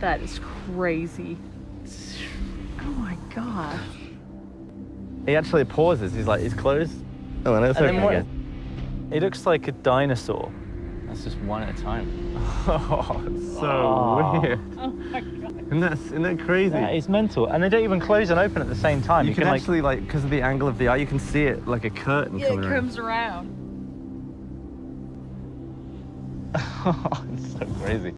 That is crazy. Oh my god. He actually pauses. He's like, he's closed. Oh, and it's And okay again. He looks like a dinosaur. That's just one at a time. Oh, it's so Oh. weird. Oh my god. Isn't that, isn't that crazy? It's mental. And they don't even close and open at the same time. you, can, actually, like, because of the angle of the eye, you can see it like a curtain Yeah, it coming around. comes around. it's so crazy.